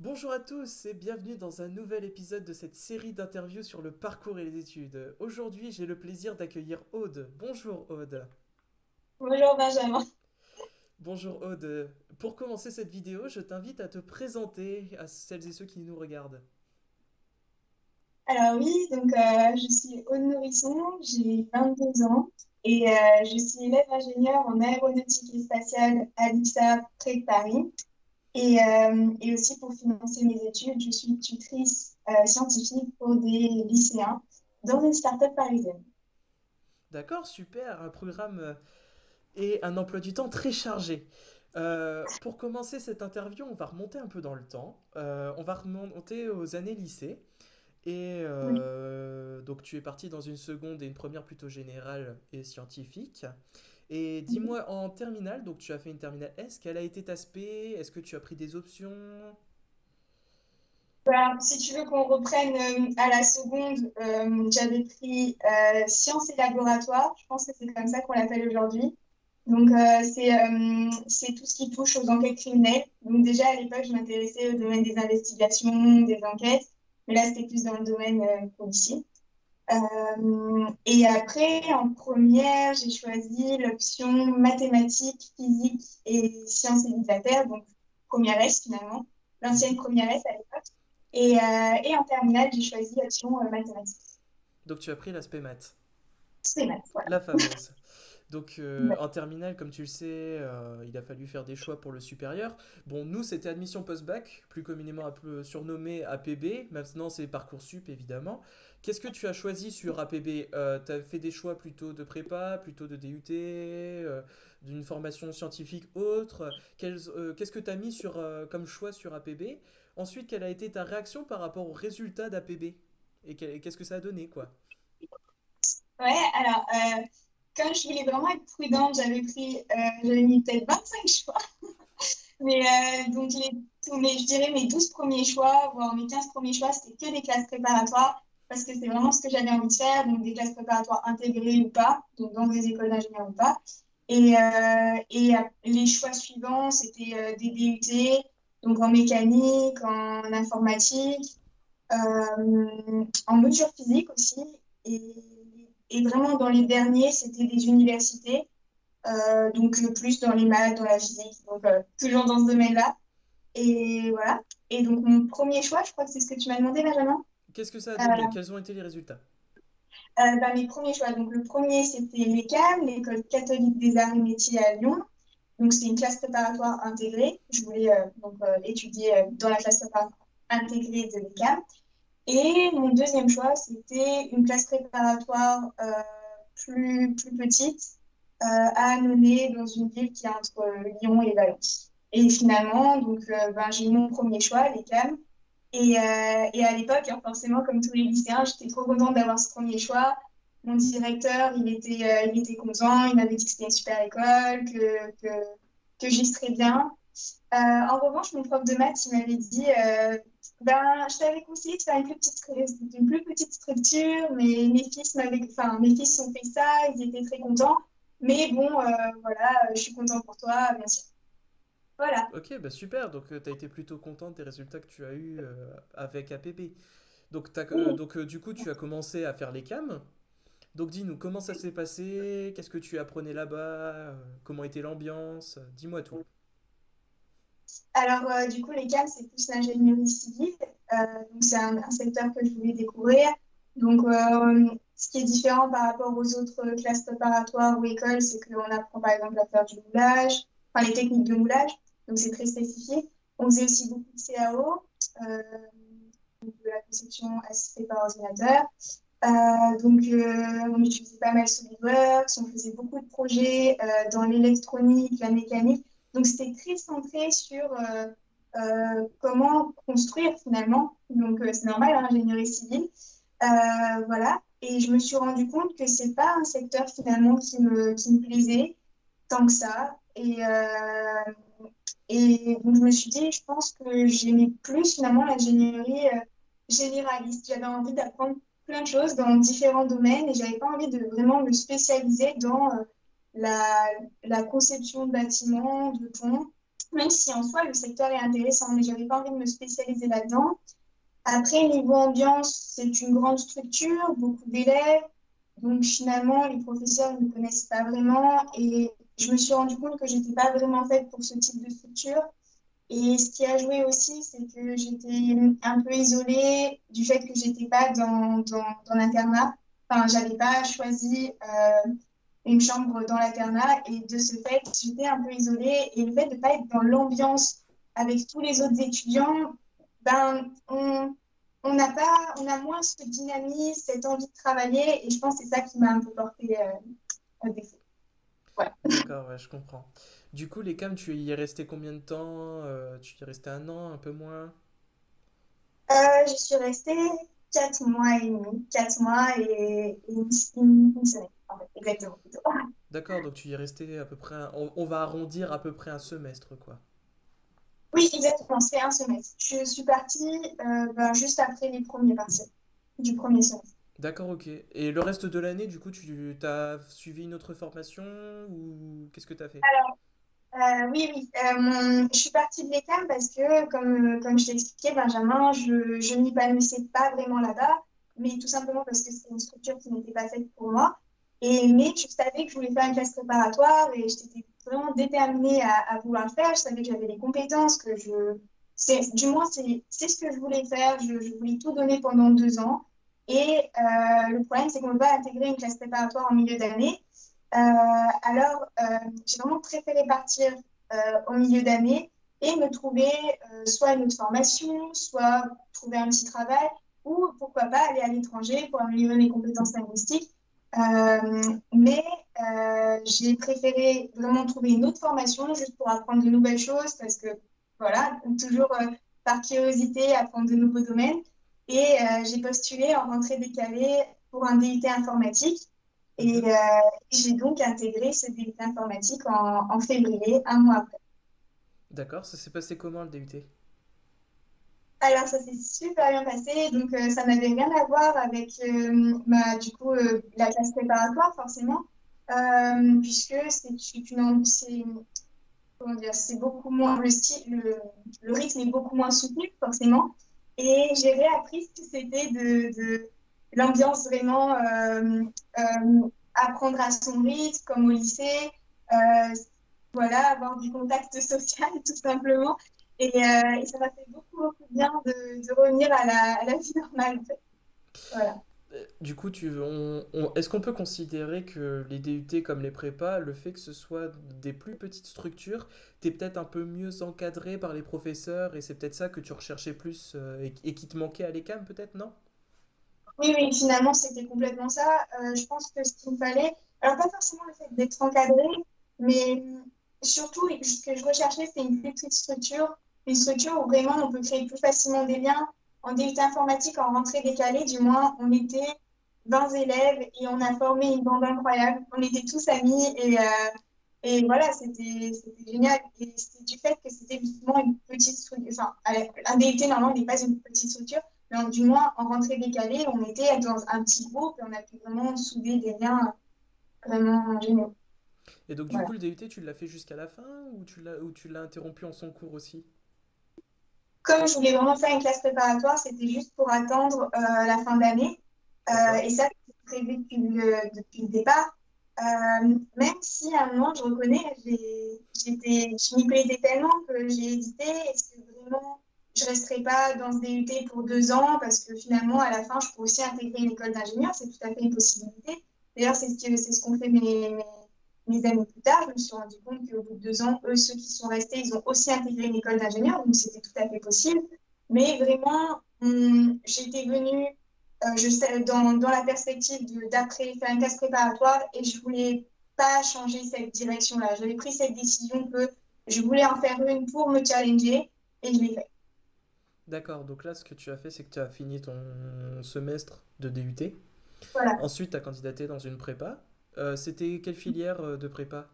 Bonjour à tous et bienvenue dans un nouvel épisode de cette série d'interviews sur le parcours et les études. Aujourd'hui, j'ai le plaisir d'accueillir Aude. Bonjour Aude. Bonjour Benjamin. Bonjour Aude. Pour commencer cette vidéo, je t'invite à te présenter à celles et ceux qui nous regardent. Alors oui, donc euh, je suis Aude Nourrisson, j'ai 22 ans et euh, je suis élève ingénieur en aéronautique et spatiale à l'IPSA près de Paris. Et, euh, et aussi pour financer mes études, je suis tutrice euh, scientifique pour des lycéens dans une start-up parisienne. D'accord, super, un programme euh, et un emploi du temps très chargé. Euh, pour commencer cette interview, on va remonter un peu dans le temps. On va remonter aux années lycée. Et Oui. donc tu es parti dans une seconde et une première plutôt générale et scientifique. Et dis-moi en terminale, donc tu as fait une terminale S, quel a été ta spé? Est-ce que tu as pris des options? Bah, si tu veux qu'on reprenne euh, à la seconde, euh, j'avais pris euh, sciences et laboratoire. Je pense que c'est comme ça qu'on l'appelle aujourd'hui. Donc, c'est tout ce qui touche aux enquêtes criminelles. Donc, déjà à l'époque, je m'intéressais au domaine des investigations, des enquêtes. Mais là, c'était plus dans le domaine policier. Euh, et après, en première, j'ai choisi l'option mathématiques, physique et sciences et donc première S finalement, l'ancienne première S à l'époque. Et, euh, et en terminale, j'ai choisi l'option euh, mathématiques. Donc tu as pris l'aspect maths, C'est maths, voilà. la fameuse. Donc euh, Ouais. en terminale, comme tu le sais, euh, il a fallu faire des choix pour le supérieur. Bon, nous, c'était admission post-bac, plus communément surnommé APB. Maintenant, c'est Parcoursup, évidemment. Qu'est-ce que tu as choisi sur APB? Euh, tu as fait des choix plutôt de prépa, plutôt de DUT, euh, d'une formation scientifique autre? Euh, qu'est-ce que tu as mis sur, euh, comme choix sur APB? Ensuite, quelle a été ta réaction par rapport aux résultats d'APB? Et qu'est-ce que ça a donné, quoi? Ouais, alors, euh, comme je voulais vraiment être prudente, j'avais pris, j'avais mis peut-être 25 choix. Mais donc, mes, je dirais mes 12 premiers choix, voire mes 15 premiers choix, c'était que des classes préparatoires, parce que c'est vraiment ce que j'avais envie de faire, donc des classes préparatoires intégrées ou pas, donc dans des écoles d'ingénieurs ou pas. Et, euh, et les choix suivants, c'était euh, des DUT, donc en mécanique, en informatique, euh, en mesure physique aussi. Et, et vraiment, dans les derniers, c'était des universités, euh, donc euh, plus dans les maths, dans la physique, donc euh, toujours dans ce domaine-là. Et voilà. Et donc, mon premier choix, je crois que c'est ce que tu m'as demandé, Benjamin? Qu'est-ce que ça a donné? Euh, Quels ont été les résultats? euh, bah, mes premiers choix. Donc, le premier, c'était l'ECAM, l'École catholique des arts et métiers à Lyon. Donc, c'est une classe préparatoire intégrée. Je voulais euh, donc étudier dans la classe préparatoire intégrée de l'ECAM. Et mon deuxième choix, c'était une classe préparatoire plus, plus petite euh, à Annonay, dans une ville qui est entre Lyon et Valence. Et finalement, donc, euh, ben, j'ai eu mon premier choix, l'ECAM. Et, euh, et à l'époque, hein, forcément, comme tous les lycéens, j'étais trop contente d'avoir ce premier choix. Mon directeur, il était, euh, il était content, il m'avait dit que c'était une super école, que, que, que j'y serais bien. Euh, en revanche, mon prof de maths, il m'avait dit, ben, je t'avais conseillé de faire une plus petite, structure, mais mes fils mes fils ont fait ça, ils étaient très contents. Mais bon, voilà, je suis contente pour toi, bien sûr. Voilà. Ok, bah super, donc tu as été plutôt contente des résultats que tu as eus euh, avec APB. Donc, euh, donc euh, du coup, tu as commencé à faire les cams. Donc dis-nous, comment ça s'est passé? Qu'est-ce que tu apprenais là-bas? Euh, Comment était l'ambiance? Dis-moi tout. Alors, euh, du coup, les CAM, c'est plus l'ingénierie civile. Euh, donc, c'est un, un secteur que je voulais découvrir. Donc, euh, ce qui est différent par rapport aux autres classes préparatoires ou écoles, c'est qu'on apprend par exemple à faire du moulage, enfin les techniques de moulage. Donc, c'est très spécifique. On faisait aussi beaucoup de CAO, euh, de la conception assistée par ordinateur. Euh, donc, euh, on utilisait pas mal SolidWorks, on faisait beaucoup de projets dans l'électronique, la mécanique. Donc, c'était très centré sur comment construire finalement. Donc, c'est normal, hein, ingénierie civile. Voilà. Et je me suis rendu compte que c'est pas un secteur finalement qui me, qui me plaisait tant que ça. Et, et donc, je me suis dit, je pense que j'aimais plus finalement l'ingénierie euh, généraliste. J'avais envie d'apprendre plein de choses dans différents domaines et j'avais pas envie de vraiment me spécialiser dans euh, la, conception de bâtiments, de ponts. même si en soi, le secteur est intéressant, mais j'avais pas envie de me spécialiser là-dedans. Après, niveau ambiance, c'est une grande structure, beaucoup d'élèves. Donc finalement, les professeurs ne me connaissent pas vraiment et je me suis rendu compte que j'étais pas vraiment faite pour ce type de structure. Et ce qui a joué aussi, c'est que j'étais un peu isolée du fait que j'étais pas dans, dans, dans l'internat. Enfin, j'avais pas choisi euh, une chambre dans l'internat et de ce fait, j'étais un peu isolée. Et le fait de ne pas être dans l'ambiance avec tous les autres étudiants, ben, on, on a pas, on a moins ce dynamisme, cette envie de travailler. Et je pense que c'est ça qui m'a un peu porté euh, défaut. Ouais. D'accord, ouais, je comprends. Du coup, les CAM, tu y es resté combien de temps? Euh, tu y es resté un an, un peu moins? Euh, je suis restée quatre mois et demi, quatre mois et, et une, une- une semaine, en fait, exactement. plutôt. D'accord, donc tu y es resté à peu près, un- on, on va arrondir à peu près un semestre, quoi. Oui, exactement, c'est un semestre. Je suis partie euh, ben, juste après les premiers partiels du premier semestre. D'accord, ok. Et le reste de l'année, du coup, tu t'as suivi une autre formation ou qu'est-ce que tu as fait? Euh, oui, oui. Euh, je suis partie de l'ECAM parce que, comme, comme je t'ai expliqué, Benjamin, je, je m'épanouissais pas vraiment là-bas, mais tout simplement parce que c'était une structure qui n'était pas faite pour moi. Et, mais je savais que je voulais faire une classe préparatoire et j'étais vraiment déterminée à, vouloir le faire. Je savais que j'avais les compétences, que je... Du moins, c'est, ce que je voulais faire. Je voulais tout donner pendant deux ans. Et euh, le problème, c'est qu'on pas intégrer une classe préparatoire en milieu d'année. Euh, alors, euh, j'ai vraiment préféré partir au milieu d'année et me trouver soit une autre formation, soit trouver un petit travail, ou pourquoi pas aller à l'étranger pour améliorer mes compétences linguistiques. Mais j'ai préféré vraiment trouver une autre formation juste pour apprendre de nouvelles choses parce que, voilà, toujours par curiosité, apprendre de nouveaux domaines. Et euh, j'ai postulé en rentrée décalée pour un DUT informatique. Et euh, j'ai donc intégré ce DUT informatique en, en février, un mois après. D'accord, ça s'est passé comment le DUT? Alors, ça s'est super bien passé. Donc, euh, ça n'avait rien à voir avec euh, du coup, euh, la classe préparatoire, forcément, puisque c'est une, c'est beaucoup moins, le style, le, le rythme est beaucoup moins soutenu, forcément. Et j'ai réappris ce que c'était de, de l'ambiance vraiment, euh, euh, apprendre à son rythme, comme au lycée. Euh, voilà, avoir du contact social, tout simplement. Et, ça m'a fait beaucoup, beaucoup bien de, revenir à la, à la vie normale. Voilà. Du coup, tu, on, est-ce qu'on peut considérer que les DUT comme les prépas, le fait que ce soit des plus petites structures, t'es peut-être un peu mieux encadré par les professeurs et c'est peut-être ça que tu recherchais plus euh, et, qui te manquait à l'ECAM, peut-être, non? Oui, oui, finalement, c'était complètement ça. Euh, je pense que ce qu'il fallait, alors pas forcément le fait d'être encadré, mais euh, surtout, ce que je recherchais, c'était une plus petite structure, une structure où vraiment on peut créer plus facilement des liens. En DUT informatique, en rentrée décalée, du moins, on était 20 élèves et on a formé une bande incroyable. On était tous amis et, euh, et voilà, c'était génial. Et c'était du fait que c'était justement une petite structure. Enfin, un DUT, normalement, n'est pas une petite structure. Mais du moins, en rentrée décalée, on était dans un petit groupe et on a pu vraiment souder des liens vraiment géniaux. Et donc, du Voilà. coup, le DUT, tu l'as fait jusqu'à la fin ou tu l'as ou tu l'as interrompu en son cours aussi? Comme je voulais vraiment faire une classe préparatoire, c'était juste pour attendre euh, la fin d'année. Euh, et ça, c'était prévu depuis le, depuis le départ. Euh, même si à un moment, je reconnais, j'étais, je m'y plaisais tellement que j'ai hésité. Est-ce que vraiment je ne resterai pas dans ce DUT pour deux ans? Parce que finalement, à la fin, je peux aussi intégrer une école d'ingénieur. C'est tout à fait une possibilité. D'ailleurs, c'est ce c'est ce qu'ont fait mes, mes, mes années plus tard. Je me suis rendu compte qu'au bout de deux ans, eux, ceux qui sont restés, ils ont aussi intégré une école d'ingénieur. Donc, c'était tout à fait possible. Mais vraiment, hum, j'étais venue euh, je sais, dans, dans la perspective de- d'après faire une classe préparatoire et je voulais pas changer cette direction-là. J'avais pris cette décision que je voulais en faire une pour me challenger et je l'ai fait. D'accord, donc là, ce que tu as fait, c'est que tu as fini ton semestre de DUT. Voilà. Ensuite, tu as candidaté dans une prépa. Euh, c'était quelle filière euh, de prépa?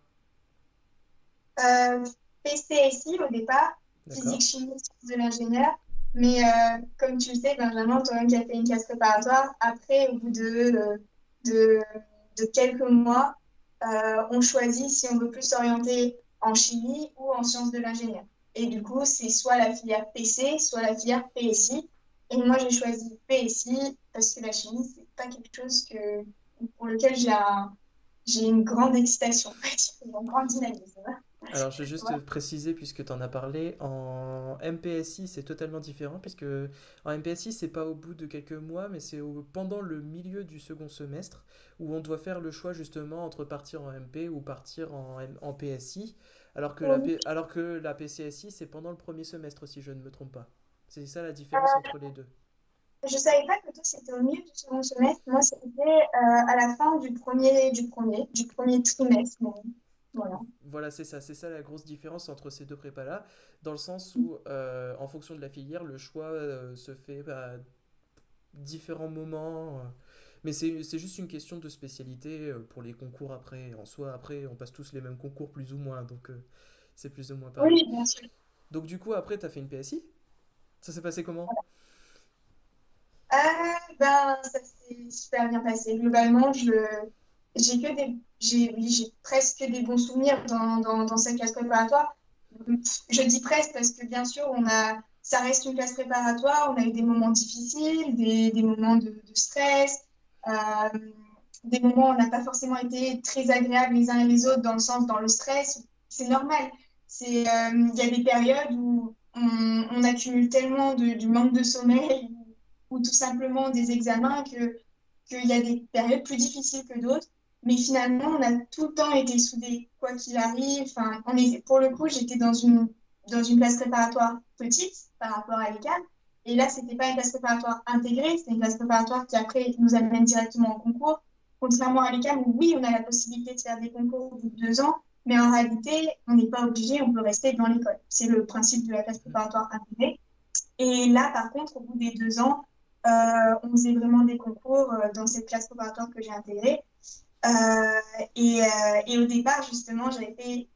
Euh, PCSI au départ, physique, chimie, sciences de l'ingénieur. Mais euh, comme tu le sais, Benjamin, toi-même qui as fait une classe préparatoire, après, au bout de, de, de quelques mois, on choisit si on veut plus s'orienter en chimie ou en sciences de l'ingénieur. Et du coup, c'est soit la filière PC, soit la filière PSI. Et moi, j'ai choisi PSI parce que la chimie, c'est pas quelque chose que, pour lequel j'ai un, j'ai une grande excitation, une grande dynamisme. Alors, je vais juste préciser, puisque tu en as parlé, en MPSI, c'est totalement différent, puisque en MPSI, c'est pas au bout de quelques mois, mais c'est pendant le milieu du second semestre, où on doit faire le choix justement entre partir en MP ou partir en, en PSI, alors que, la, alors que la PCSI, c'est pendant le premier semestre, si je ne me trompe pas. C'est ça la différence entre les deux. Je savais pas que toi, c'était au milieu du second semestre. Moi, c'était euh, à la fin du premier, du premier, du premier trimestre. Voilà. Voilà, c'est ça, c'est ça la grosse différence entre ces deux prépas-là, dans le sens où, euh, en fonction de la filière, le choix euh, se fait à différents moments. mais c'est juste une question de spécialité pour les concours après. En soi, après, on passe tous les mêmes concours plus ou moins, donc c'est plus ou moins pareil. Oui, bien sûr. Donc du coup, après, tu as fait une PSI Ça s'est passé comment? Euh, ben, ça s'est super bien passé. Globalement, j'ai que des, j'ai, j'ai presque des bons souvenirs dans, dans, dans cette classe préparatoire. Je dis presque parce que bien sûr, on a, ça reste une classe préparatoire. On a eu des moments difficiles, des, des moments de, de stress, euh, des moments où on n'a pas forcément été très agréables les uns et les autres dans le sens, dans le stress. C'est normal. C'est, euh, il y a des périodes où on, on accumule tellement de, du manque de sommeil ou tout simplement des examens qu'il y a des périodes plus difficiles que d'autres. Mais finalement, on a tout le temps été soudés, quoi qu'il arrive. Enfin, on est, pour le coup, j'étais dans une, dans une classe préparatoire petite par rapport à l'ECAM. Et là, c'était pas une classe préparatoire intégrée, c'était une classe préparatoire qui après nous amène directement en concours. Contrairement à l'ECAM, où oui, on a la possibilité de faire des concours au bout de deux ans, mais en réalité, on n'est pas obligé, on peut rester dans l'école. C'est le principe de la classe préparatoire intégrée. Et là, par contre, au bout des deux ans, on faisait vraiment des concours euh, dans cette classe préparatoire que j'ai intégrée. Euh, et, au départ, justement, j'avais fait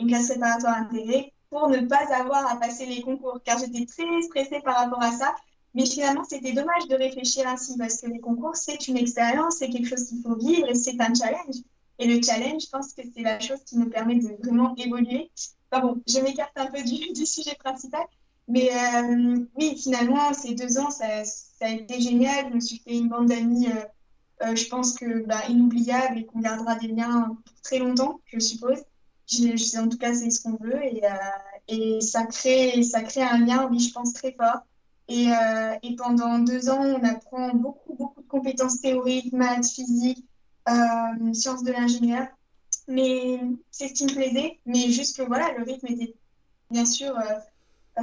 une classe préparatoire intégrée pour ne pas avoir à passer les concours, car j'étais très stressée par rapport à ça. Mais finalement, c'était dommage de réfléchir ainsi, parce que les concours, c'est une expérience, c'est quelque chose qu'il faut vivre et c'est un challenge. Et le challenge, je pense que c'est la chose qui nous permet de vraiment évoluer. Enfin bon, je m'écarte un peu du, sujet principal, mais euh, oui, finalement, ces deux ans, ça, ça, a été génial. Je me suis fait une bande d'amis, euh, euh, je pense que bah, inoubliable et qu'on gardera des liens pour très longtemps, je suppose. Je, sais, en tout cas, c'est ce qu'on veut. Et, et, ça, crée, ça crée un lien, oui, je pense, très fort. Et, et pendant deux ans, on apprend beaucoup, beaucoup de compétences théoriques, maths, physique, sciences de l'ingénieur. Mais c'est ce qui me plaisait. Mais juste que voilà, le rythme était bien sûr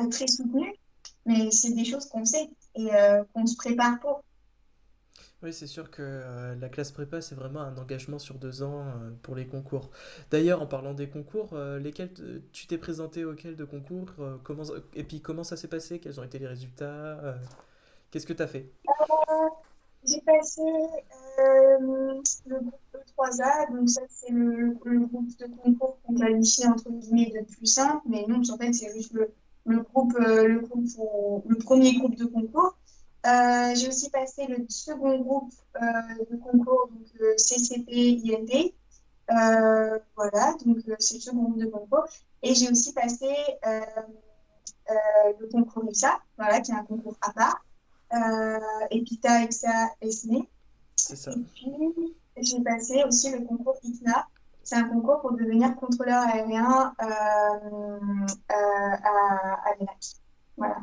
très soutenu, mais c'est des choses qu'on sait et euh, qu'on se prépare pour. Oui, c'est sûr que euh, la classe prépa, c'est vraiment un engagement sur deux ans euh, pour les concours. D'ailleurs, en parlant des concours, lesquels tu t'es présenté auxquels de concours comment, Et puis, comment ça s'est passé? Quels ont été les résultats Qu'est-ce que tu as fait J'ai passé le groupe E3A, donc ça, c'est le, le, groupe de concours qu'on qualifie entre guillemets de plus simple, mais non, en fait, c'est juste le, le, groupe, euh, le, groupe le premier groupe de concours. Euh, j'ai aussi passé le second groupe euh, de concours, donc CCP, IND. voilà, donc c'est le second groupe de concours. Et j'ai aussi passé le concours IPSA, voilà, qui est un concours à part. EPITA, IPSA, ESNE. C'est ça. Et puis, j'ai passé aussi le concours ICNA, c'est un concours pour devenir contrôleur aérien euh, euh, à, à. Voilà.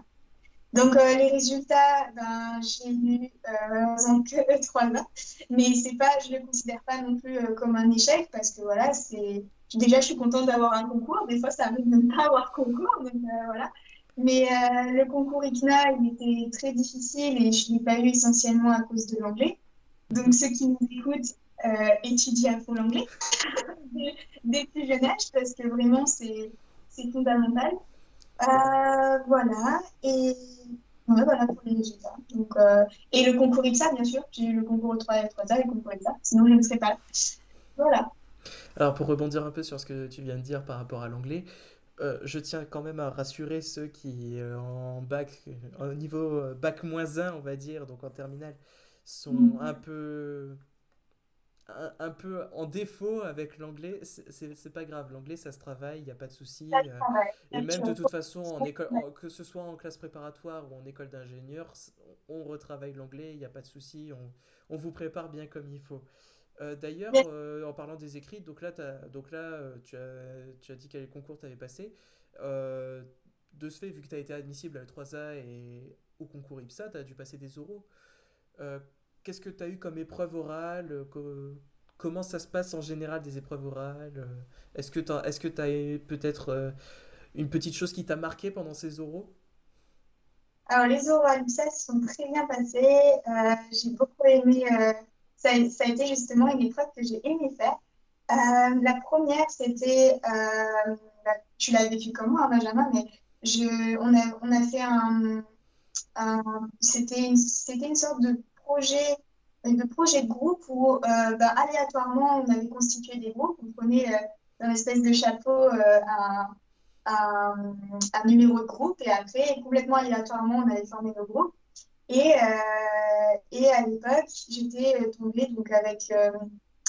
Donc, euh, les résultats, ben, j'ai eu euh, que trois ans, mais c'est pas, je ne le considère pas non plus comme un échec parce que voilà, déjà, je suis contente d'avoir un concours. Des fois, ça arrive de ne pas avoir concours, donc voilà. Mais le concours ICNA, il était très difficile et je ne l'ai pas eu essentiellement à cause de l'anglais. Donc, ceux qui nous écoutent, étudier à fond l'anglais dès plus jeune âge parce que vraiment c'est fondamental. Euh, voilà, et voilà pour les résultats. Donc, euh, et le concours IPSA, bien sûr, j'ai eu le concours 3 et 3A et le concours IPSA, sinon je ne serais pas là. Voilà. Alors pour rebondir un peu sur ce que tu viens de dire par rapport à l'anglais, euh, je tiens quand même à rassurer ceux qui, en bac, au niveau bac moins 1, on va dire, donc en terminale, sont mm. un peu un, un peu en défaut avec l'anglais, c'est pas grave. L'anglais, ça se travaille, il n'y a pas de souci. Euh, et même de toute façon, en école, en- que ce soit en classe préparatoire ou en école d'ingénieur, on retravaille l'anglais, il n'y a pas de souci. On, on vous prépare bien comme il faut. Euh, d'ailleurs, euh, en parlant des écrits, donc là, t'as- donc là euh, tu as, tu as dit quel concours tu avais passé. De ce fait, vu que tu as été admissible à l'E3A et au concours IPSA, tu as dû passer des oraux. Qu'est-ce que tu as eu comme épreuve orale? euh, co- comment ça se passe en général des épreuves orales? euh, Est-ce que tu est-ce que as eu peut-être euh, une petite chose qui t'a marqué pendant ces oraux? Alors, les oraux ça se sont très bien passés. J'ai beaucoup aimé. ça, a ça a été justement une épreuve que j'ai aimé faire. La première, c'était. bah, tu l'as vécu comment, hein, Benjamin, mais je, on a, on a fait un. un- c'était une sorte de projet, de projet de groupe où, euh, bah, aléatoirement, on avait constitué des groupes. On prenait euh, dans l'espèce de chapeau euh, un un, numéro de groupe et après, complètement aléatoirement, on avait formé nos groupes. Et, euh, et à l'époque, j'étais euh, tombée donc avec, euh,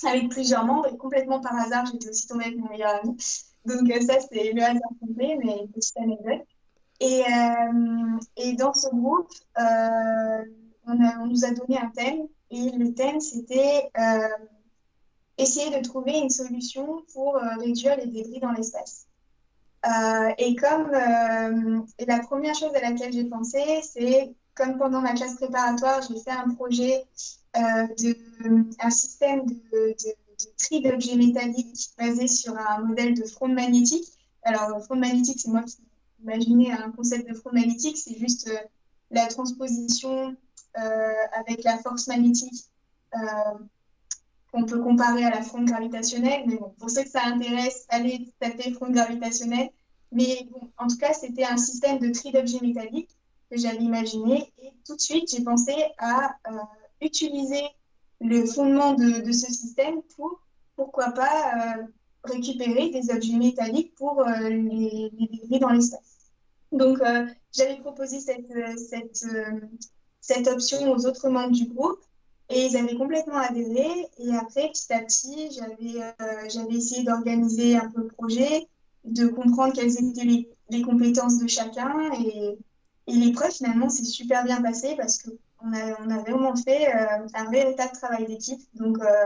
avec plusieurs membres et complètement par hasard, j'étais aussi tombée avec mon meilleur ami. Donc euh, ça, c'est le hasard complet, mais petite anecdote. Et, euh, et dans ce groupe, euh, on nous a donné un thème et le thème, c'était euh, essayer de trouver une solution pour euh, réduire les débris dans l'espace. Euh, et comme la première chose à laquelle j'ai pensé, c'est comme pendant ma classe préparatoire, j'ai fait un projet de un système de, tri d'objets métalliques basé sur un modèle de fronde magnétique. Alors, le fronde magnétique, c'est moi qui imaginais un concept de fronde magnétique, c'est juste la transposition avec la force magnétique euh, qu'on peut comparer à la fronde gravitationnelle. Mais bon, pour ceux que ça intéresse, allez taper fronde gravitationnelle. Mais bon, en tout cas, c'était un système de tri d'objets métalliques que j'avais imaginé. Et tout de suite, j'ai pensé à euh, utiliser le fondement de, ce système pour, pourquoi pas, euh, récupérer des objets métalliques pour euh, les, les dans l'espace. Donc, euh, j'avais proposé cette, cette, euh, cette option aux autres membres du groupe. Et ils avaient complètement adhéré. Et après, petit à petit, j'avais euh, essayé d'organiser un peu le projet, de comprendre quelles étaient les, les compétences de chacun. Et, et l'épreuve, finalement, s'est super bien passée parce qu'on a, on a vraiment fait euh, un véritable travail d'équipe. Donc, euh,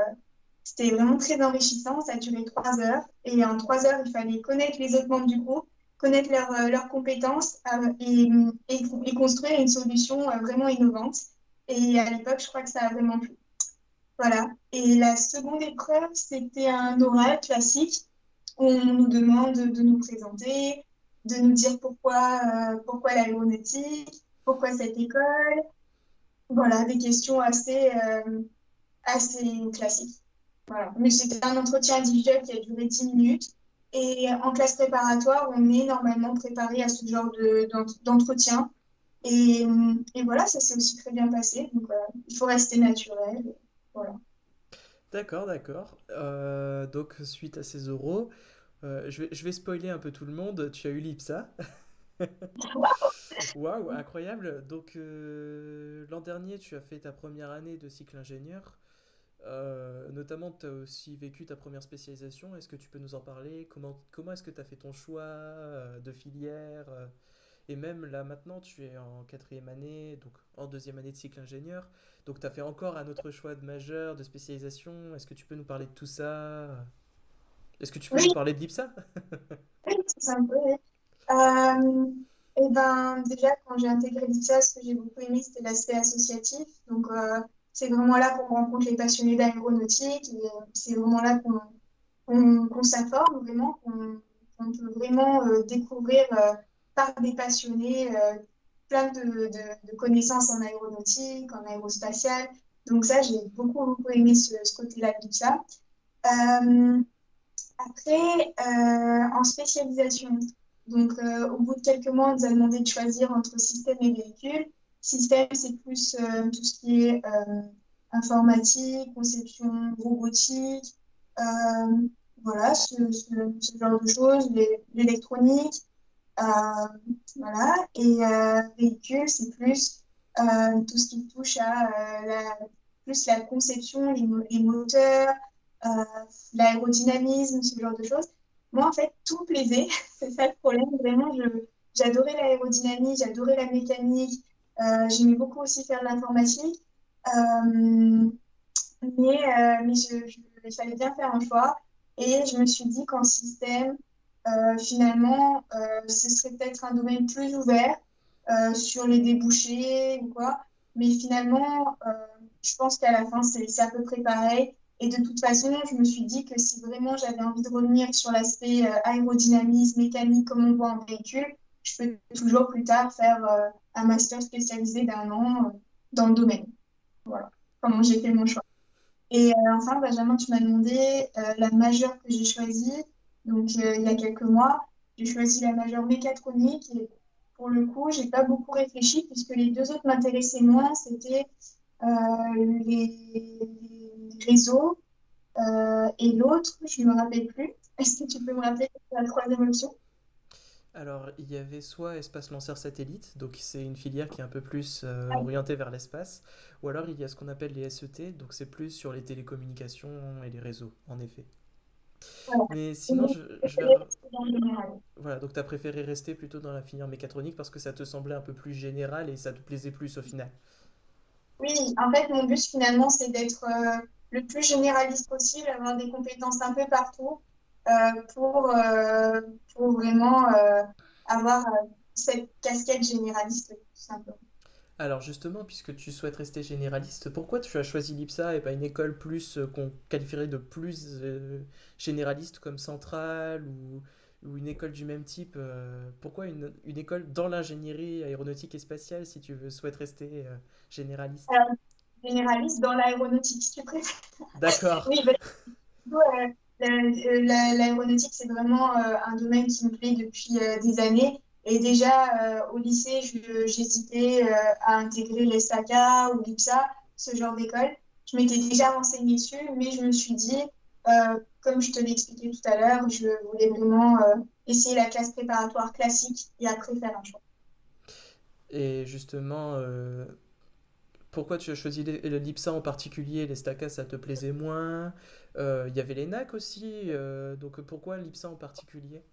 c'était vraiment très enrichissant. Ça a duré trois heures. Et en trois heures, il fallait connaître les autres membres du groupe, connaître leurs euh, compétences euh, et, et, construire une solution euh, vraiment innovante. Et à l'époque, je crois que ça a vraiment plu. Voilà. Et la seconde épreuve, c'était un oral classique où on nous demande de nous présenter, de nous dire pourquoi, euh, pourquoi l'aéronautique, pourquoi cette école. Voilà, des questions assez, assez classiques. Voilà. Mais c'était un entretien individuel qui a duré 10 minutes. Et en classe préparatoire, on est normalement préparé à ce genre d'entretien. Et, et, voilà, ça s'est aussi très bien passé. Donc, euh, il faut rester naturel. Voilà. D'accord, d'accord. Euh, donc, suite à ces euros, euh, je vais, je vais spoiler un peu tout le monde. Tu as eu l'IPSA. Waouh, incroyable. Donc, euh, l'an dernier, tu as fait ta première année de cycle ingénieur. Euh, notamment, tu as aussi vécu ta première spécialisation. Est-ce que tu peux nous en parler? Comment, comment est-ce que tu as fait ton choix euh, de filière? euh, Et même là maintenant, tu es en quatrième année, donc en deuxième année de cycle ingénieur. Donc tu as fait encore un autre choix de majeur, de spécialisation. Est-ce que tu peux nous parler de tout ça? Est-ce que tu peux Oui, nous parler de l'IPSA? oui, c'est un peu. oui. Euh, et ben, déjà, quand j'ai intégré l'IPSA, ce que j'ai beaucoup aimé, c'était l'aspect associatif. Donc, euh, c'est vraiment là qu'on rencontre les passionnés d'aéronautique. C'est vraiment là qu'on s'informe, vraiment, qu'on peut vraiment euh, découvrir euh, par des passionnés euh, plein de, connaissances en aéronautique, en aérospatiale. Donc, ça, j'ai beaucoup, beaucoup aimé ce, côté-là de. Euh, après, en spécialisation, donc au bout de quelques mois, on nous a demandé de choisir entre système et véhicule. Système, c'est plus euh, tout ce qui est euh, informatique, conception robotique, euh, voilà, ce, genre de choses, l'é- l'électronique, voilà. Et véhicule, c'est plus tout ce qui touche à la, plus la conception, les moteurs, l'aérodynamisme, ce genre de choses. Moi, en fait, tout plaisait. C'est ça le problème. Vraiment, j'adorais l'aérodynamique, j'adorais la mécanique. Euh, j'aimais beaucoup aussi faire de l'informatique. Euh, mais euh, mais il fallait bien faire un choix. Et je me suis dit qu'en système, finalement, ce serait peut-être un domaine plus ouvert sur les débouchés ou quoi. Mais finalement, je pense qu'à la fin, c'est à peu près pareil. Et de toute façon, je me suis dit que si vraiment j'avais envie de revenir sur l'aspect aérodynamisme, mécanique, comme on voit en véhicule, je peux toujours plus tard faire un master spécialisé d'un an euh, dans le domaine. Voilà comment j'ai fait mon choix. Et euh, enfin, Benjamin, tu m'as demandé euh, la majeure que j'ai choisie. Donc, il y a quelques mois, j'ai choisi la majeure mécatronique. Et pour le coup, j'ai pas beaucoup réfléchi puisque les deux autres m'intéressaient moins. C'était les, réseaux et l'autre, je ne me rappelle plus. Est-ce que tu peux me rappeler la troisième option? Alors, il y avait soit espace lanceur satellite, donc c'est une filière qui est un peu plus euh, orientée vers l'espace, ou alors il y a ce qu'on appelle les SET, donc c'est plus sur les télécommunications et les réseaux, en effet. Voilà. Mais sinon, je, je vais... Voilà, donc tu as préféré rester plutôt dans la filière mécatronique parce que ça te semblait un peu plus général et ça te plaisait plus au final. Oui, en fait, mon but finalement, c'est d'être euh, le plus généraliste possible, avoir des compétences un peu partout pour, euh, pour vraiment euh, avoir euh, cette casquette généraliste, tout simplement. Alors justement, puisque tu souhaites rester généraliste, pourquoi tu as choisi l'IPSA et pas une école plus euh, qu'on qualifierait de plus euh, généraliste comme Centrale ou, ou une école du même type? euh, pourquoi une, une école dans l'ingénierie aéronautique et spatiale si tu veux, souhaites rester euh, généraliste? Généraliste dans l'aéronautique, si tu préfères. D'accord, Oui, ben, l'aéronautique, c'est vraiment euh, un domaine qui me plaît depuis euh, des années. Et déjà, euh, au lycée, j'hésitais à intégrer l'ESACA ou l'IPSA, ce genre d'école. Je m'étais déjà renseignée dessus, mais je me suis dit, comme je te l'ai expliqué tout à l'heure, je voulais vraiment essayer la classe préparatoire classique et après faire un choix. Et justement, pourquoi tu as choisi l'IPSA en particulier? Les ça te plaisait moins? Euh, Il y avait les NAC aussi, euh, donc pourquoi l'IPSA en particulier?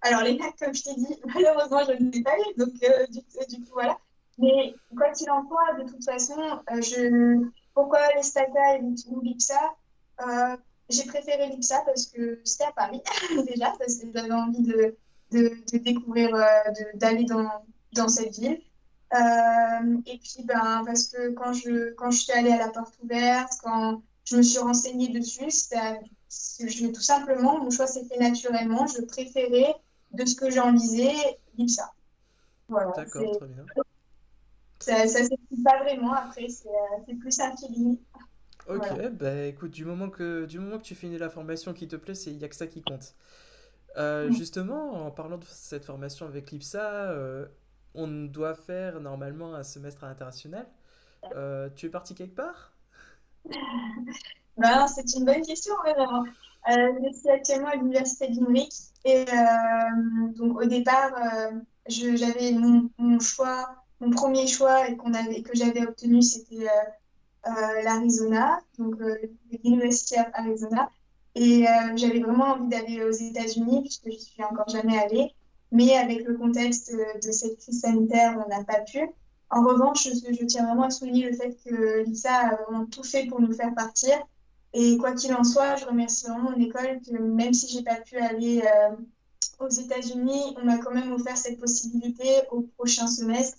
Alors, les maths, comme je t'ai dit, malheureusement, je ne les ai pas eu, donc euh, du, coup, voilà. Mais quoi qu'il en soit, de toute façon, je... pourquoi les STACA et l'IPSA? J'ai préféré l'IPSA parce que c'était à Paris, déjà, parce que j'avais envie de, de, de découvrir, d'aller dans, dans cette ville. Et puis, ben, parce que quand je, quand je suis allée à la porte ouverte, quand je me suis renseignée dessus, je, tout simplement, mon choix s'est fait naturellement. Je préférais, de ce que j'en lisais, l'IPSA. Voilà, D'accord, très bien. ça, ça s'explique pas vraiment. Après, c'est, euh, c'est plus un feeling. Ok, Voilà. bah écoute, du moment que, du moment que tu finis la formation qui te plaît, c'est, il n'y a que ça qui compte. Euh, justement, en parlant de cette formation avec l'IPSA, euh, on doit faire normalement un semestre à l'international. Euh, tu es parti quelque part? Ben, c'est une bonne question, vraiment. Euh, je suis actuellement à l'université de Limerick et euh, donc au départ, euh, j'avais mon, mon choix, mon premier choix et qu'on avait, que j'avais obtenu, c'était euh, euh, l'Arizona, donc l'University of Arizona. Et j'avais vraiment envie d'aller aux États-Unis puisque je suis encore jamais allée. Mais avec le contexte de cette crise sanitaire, on n'a pas pu. En revanche, je, je tiens vraiment à souligner le fait que l'ISA a vraiment tout fait pour nous faire partir. Et quoi qu'il en soit, je remercie vraiment mon école que même si j'ai pas pu aller euh, aux États-Unis, on m'a quand même offert cette possibilité au prochain semestre,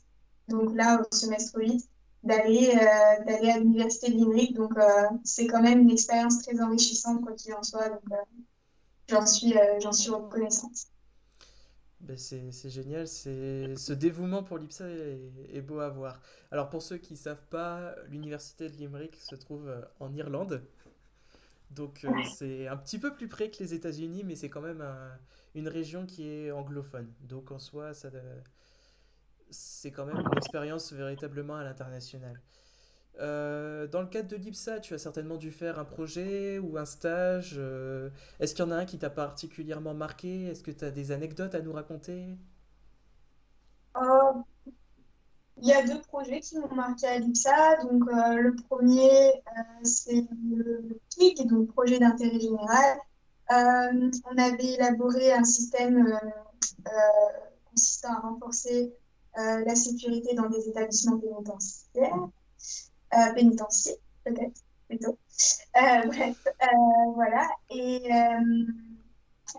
donc là au semestre 8, d'aller euh, d'aller à l'université de Limerick. Donc euh, c'est quand même une expérience très enrichissante quoi qu'il en soit. Donc j'en suis j'en suis reconnaissante. Ben c'est, génial, c'est, ce dévouement pour l'IPSA est, est beau à voir. Alors pour ceux qui ne savent pas, l'université de Limerick se trouve euh, en Irlande. Donc euh, c'est un petit peu plus près que les États-Unis, mais c'est quand même un- une région qui est anglophone. Donc en soi, ça, euh, c'est quand même une expérience véritablement à l'international. Euh, dans le cadre de l'IPSA, tu as certainement dû faire un projet ou un stage. euh, est-ce qu'il y en a un qui t'a particulièrement marqué? Est-ce que tu as des anecdotes à nous raconter? Oh, il y a deux projets qui m'ont marqué à l'IPSA. Donc, le premier, c'est le PIG, donc projet d'intérêt général. on avait élaboré un système consistant à renforcer la sécurité dans des établissements pénitentiaires, pénitentiaires peut-être plutôt. bref, voilà. Et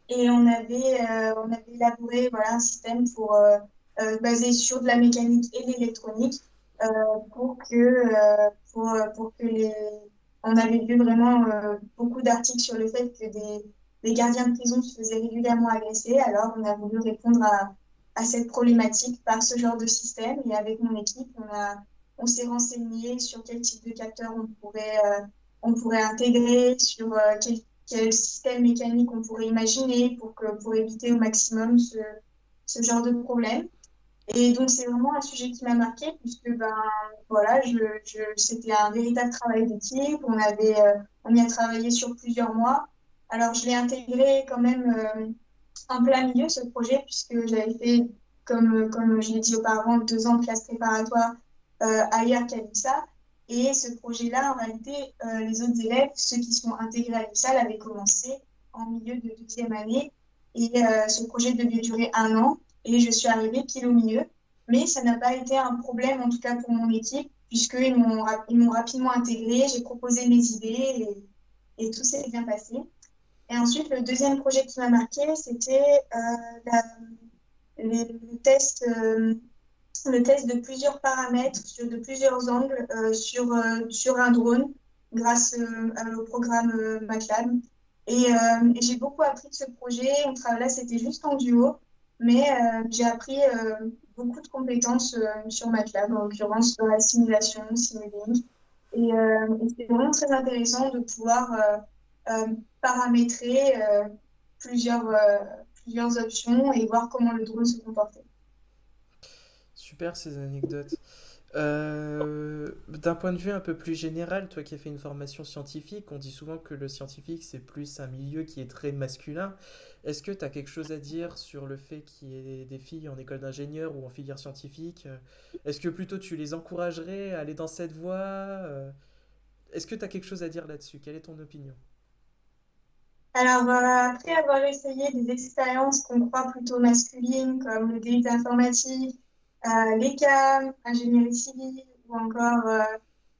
et on avait, euh, on avait élaboré voilà, un système pour, euh, euh, basé sur de la mécanique et l'électronique pour que, pour, pour que les... On avait vu vraiment beaucoup d'articles sur le fait que des, des gardiens de prison se faisaient régulièrement agresser. Alors, on a voulu répondre à, à, cette problématique par ce genre de système. Et avec mon équipe, on, a, on s'est renseigné sur quel type de capteur on pourrait, on pourrait intégrer, sur quel quel système mécanique on pourrait imaginer pour, que, pour éviter au maximum ce, ce genre de problème. Et donc, c'est vraiment un sujet qui m'a marqué, puisque ben, voilà, je, c'était un véritable travail d'équipe. On, avait, euh, on y a travaillé sur plusieurs mois. Alors, je l'ai intégré quand même euh, en plein milieu, ce projet, puisque j'avais fait, comme, comme je l'ai dit auparavant, deux ans de classe préparatoire euh, qu'à l'IPSA. Et ce projet-là, en réalité, euh, les autres élèves, ceux qui sont intégrés à l'IPSA, avaient commencé en milieu de deuxième année. Et euh, ce projet devait durer un an. Et je suis arrivée pile au milieu. Mais ça n'a pas été un problème, en tout cas pour mon équipe, puisqu'ils m'ont, rapidement intégré. J'ai proposé mes idées et, tout s'est bien passé. Et ensuite, le deuxième projet qui m'a marqué, c'était le test le test de plusieurs paramètres, sur, de plusieurs angles euh, sur, euh, sur un drone grâce euh, au programme MATLAB. Et, j'ai beaucoup appris de ce projet. On là, c'était juste en duo, mais j'ai appris beaucoup de compétences sur MATLAB, en l'occurrence dans la simulation, simulink. Et, et vraiment très intéressant de pouvoir paramétrer plusieurs, plusieurs options et voir comment le drone se comportait. Super ces anecdotes. Euh, d'un point de vue un peu plus général, toi qui as fait une formation scientifique, on dit souvent que le scientifique c'est plus un milieu qui est très masculin. Est-ce que tu as quelque chose à dire sur le fait qu'il y ait des filles en école d'ingénieur ou en filière scientifique? Est-ce que plutôt tu les encouragerais à aller dans cette voie? Euh, Est-ce que tu as quelque chose à dire là-dessus? Quelle est ton opinion? Alors, euh, après avoir essayé des expériences qu'on croit plutôt masculines, comme le DUT informatique, l'ECAM, ingénierie civile ou encore euh,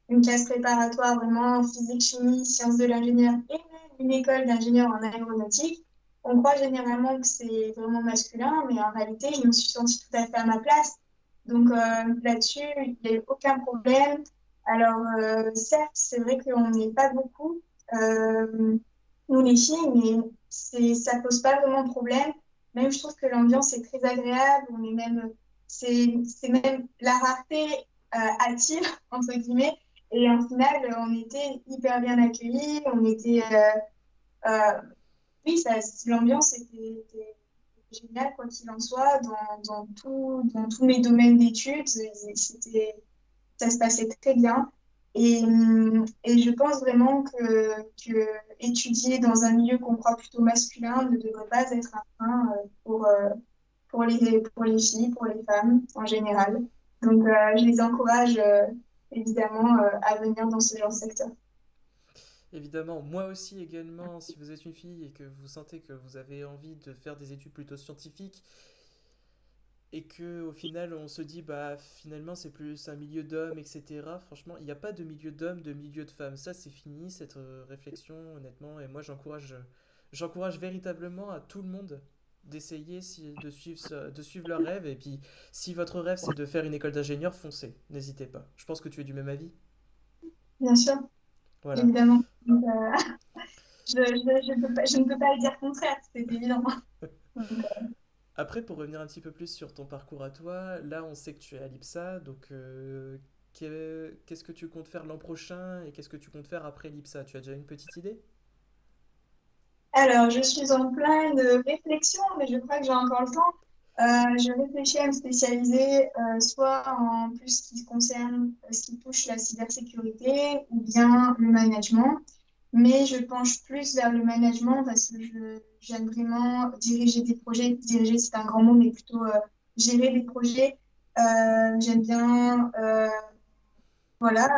une classe préparatoire vraiment physique, chimie, sciences de l'ingénieur et une école d'ingénieur en aéronautique, on croit généralement que c'est vraiment masculin, mais en réalité, je me suis sentie tout à fait à ma place. Donc euh, là-dessus, il n'y a eu aucun problème. Alors, certes, c'est vrai qu'on n'est pas beaucoup, nous les filles, mais ça ne pose pas vraiment de problème. Même, je trouve que l'ambiance est très agréable. On est même c'est même la rareté euh, attire, entre guillemets. Et en final, on était hyper bien accueillis. On était. Euh, euh, oui, l'ambiance était, géniale, quoi qu'il en soit, dans, dans, tout, dans tous mes domaines d'études. Ça se passait très bien. Et, et, je pense vraiment que, que, étudier dans un milieu qu'on croit plutôt masculin ne devrait pas être un frein pour, pour les, pour les filles, pour les femmes en général. Donc, euh, je les encourage euh, évidemment euh, à venir dans ce genre de secteur. Évidemment, moi aussi également, si vous êtes une fille et que vous sentez que vous avez envie de faire des études plutôt scientifiques et que au final on se dit bah finalement c'est plus un milieu d'hommes etc. Franchement, il n'y a pas de milieu d'hommes, de milieu de femmes. Ça c'est fini cette réflexion honnêtement et moi j'encourage j'encourage véritablement à tout le monde d'essayer de suivre, de suivre leur rêve. Et puis, si votre rêve, c'est de faire une école d'ingénieur, foncez. N'hésitez pas. Je pense que tu es du même avis. Bien sûr. Voilà. Évidemment. Euh, je, je, je, peux pas, je, ne peux pas le dire contraire, c'est évident. Euh, Après, pour revenir un petit peu plus sur ton parcours à toi, là, on sait que tu es à l'IPSA. Donc, euh, qu'est-ce que tu comptes faire l'an prochain et qu'est-ce que tu comptes faire après l'IPSA? Tu as déjà une petite idée? Alors, je suis en pleine réflexion, mais je crois que j'ai encore le temps. Euh, je réfléchis à me spécialiser euh, soit en plus ce qui concerne euh, ce qui touche la cybersécurité ou bien le management. Mais je penche plus vers le management parce que j'aime vraiment diriger des projets. Diriger, c'est un grand mot, mais plutôt gérer des projets j'aime bien, voilà,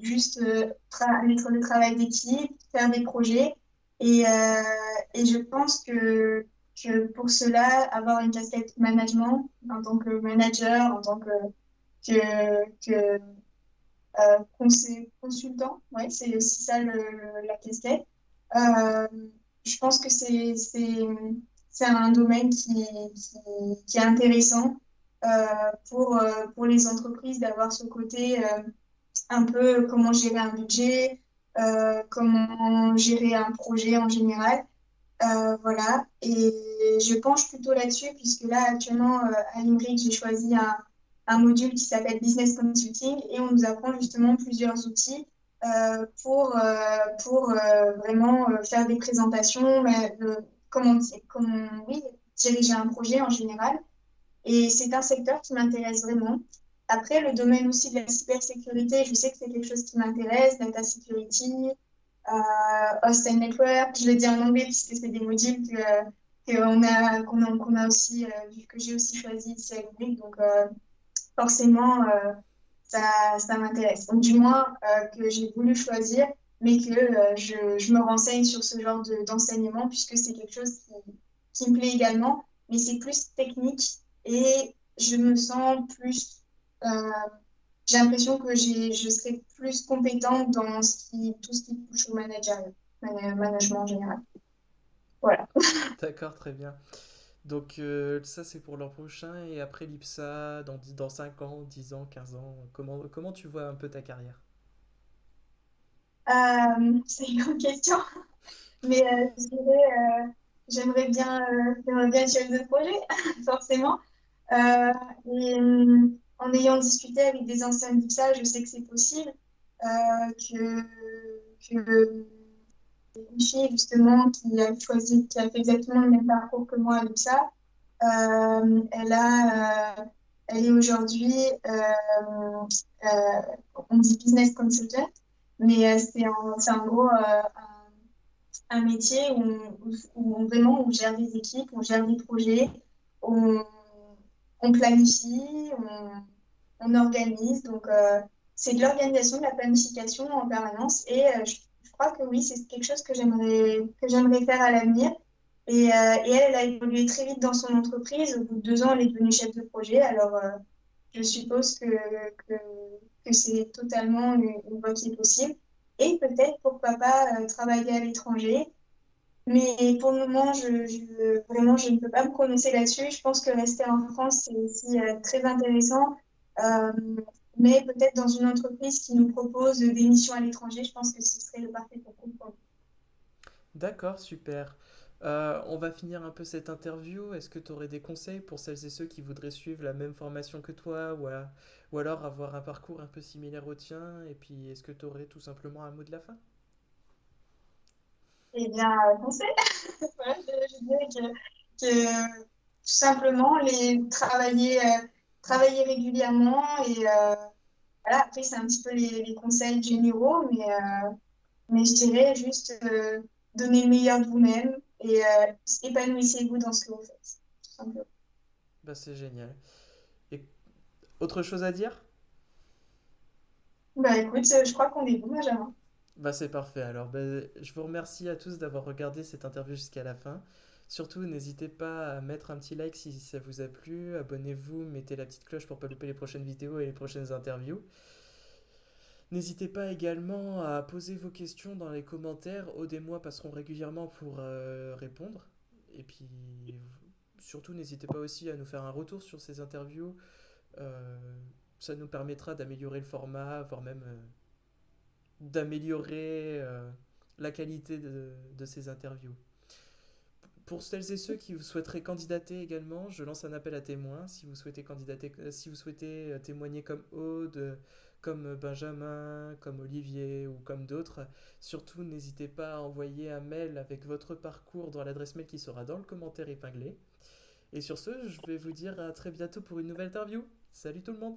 juste mettre le travail d'équipe, faire des projets. Et, et je pense que, que pour cela, avoir une casquette management en tant que manager, en tant que, que, que consultant, ouais, c'est aussi ça le, la casquette. je pense que c'est un domaine qui, qui, est intéressant euh, pour, euh, pour les entreprises d'avoir ce côté euh, un peu comment gérer un budget, comment gérer un projet en général. voilà, et je penche plutôt là-dessus puisque là, actuellement, à Ingrid, j'ai choisi un, module qui s'appelle Business Consulting et on nous apprend justement plusieurs outils euh, pour, euh, pour euh, vraiment faire des présentations, comment, comment diriger un projet en général. Et c'est un secteur qui m'intéresse vraiment. Après, le domaine aussi de la cybersécurité, je sais que c'est quelque chose qui m'intéresse, data security, euh, host and network. Je le dis en anglais puisque c'est des modules que, qu'on a, qu'on a, qu'on a aussi, euh, que j'ai aussi choisi ici à l'UNIC. Donc, euh, forcément, euh, ça, ça m'intéresse. Donc, du moins, que j'ai voulu choisir mais que je, je, me renseigne sur ce genre d'enseignement puisque c'est quelque chose qui, me plaît également, mais c'est plus technique et je me sens plus. Euh, j'ai l'impression que je serai plus compétente dans ce qui, tout ce qui touche au manager, management en général. Voilà. D'accord, très bien. Donc euh, ça c'est pour l'an prochain et après l'IPSA dans, dans 5 ans, 10 ans, 15 ans, comment, comment tu vois un peu ta carrière? Euh, c'est une grande question. Mais euh, j'aimerais bien, j'aimerais bien chef de projet, forcément. et en ayant discuté avec des anciens d'IPSA, je sais que c'est possible. que, que une fille justement qui a choisi, qui a fait exactement le même parcours que moi à l'IPSA, elle a, elle est aujourd'hui, on dit business consultant, mais euh, c'est en, en, gros euh, un, métier où, où, vraiment on gère des équipes, on gère des projets, on, on planifie, on, organise. Donc, euh, c'est de l'organisation, de la planification en permanence. Et je, je, crois que oui, c'est quelque chose que j'aimerais faire à l'avenir. Et, et, elle, elle a évolué très vite dans son entreprise. Au bout de deux ans, elle est devenue chef de projet. Alors, je suppose que, c'est totalement une, voie qui est possible. Et peut-être, pourquoi pas, euh, travailler à l'étranger. Mais pour le moment, je, vraiment, je ne peux pas me prononcer là-dessus. Je pense que rester en France, c'est aussi euh, très intéressant. Euh, mais peut-être dans une entreprise qui nous propose des missions à l'étranger, je pense que ce serait le parfait pour comprendre. D'accord, super. Euh, on va finir un peu cette interview. Est-ce que tu aurais des conseils pour celles et ceux qui voudraient suivre la même formation que toi ou alors avoir un parcours un peu similaire au tien? Et puis, est-ce que tu aurais tout simplement un mot de la fin? Eh bien, conseil ouais, je, je, dirais que, que, tout simplement les travailler, euh, travailler régulièrement et euh, voilà, après, c'est un petit peu les, les conseils généraux, mais, euh, mais je dirais juste donner le meilleur de vous-même et épanouissez-vous dans ce que vous faites, tout simplement. Bah, c'est génial. Et autre chose à dire? Bah écoute, je crois qu'on est bon, Benjamin. Bah, c'est parfait. Alors, bah, je vous remercie à tous d'avoir regardé cette interview jusqu'à la fin. Surtout, n'hésitez pas à mettre un petit like si ça vous a plu. Abonnez-vous, mettez la petite cloche pour pas louper les prochaines vidéos et les prochaines interviews. N'hésitez pas également à poser vos questions dans les commentaires. Aude et moi passerons régulièrement pour euh, répondre. Et puis, surtout, n'hésitez pas aussi à nous faire un retour sur ces interviews. Euh, ça nous permettra d'améliorer le format, voire même euh, d'améliorer euh, la qualité de, de ces interviews. Pour celles et ceux qui souhaiteraient candidater également, je lance un appel à témoins. Si vous souhaitez candidater, si vous souhaitez témoigner comme Aude, comme Benjamin, comme Olivier ou comme d'autres. Surtout, n'hésitez pas à envoyer un mail avec votre parcours dans l'adresse mail qui sera dans le commentaire épinglé. Et sur ce, je vais vous dire à très bientôt pour une nouvelle interview. Salut tout le monde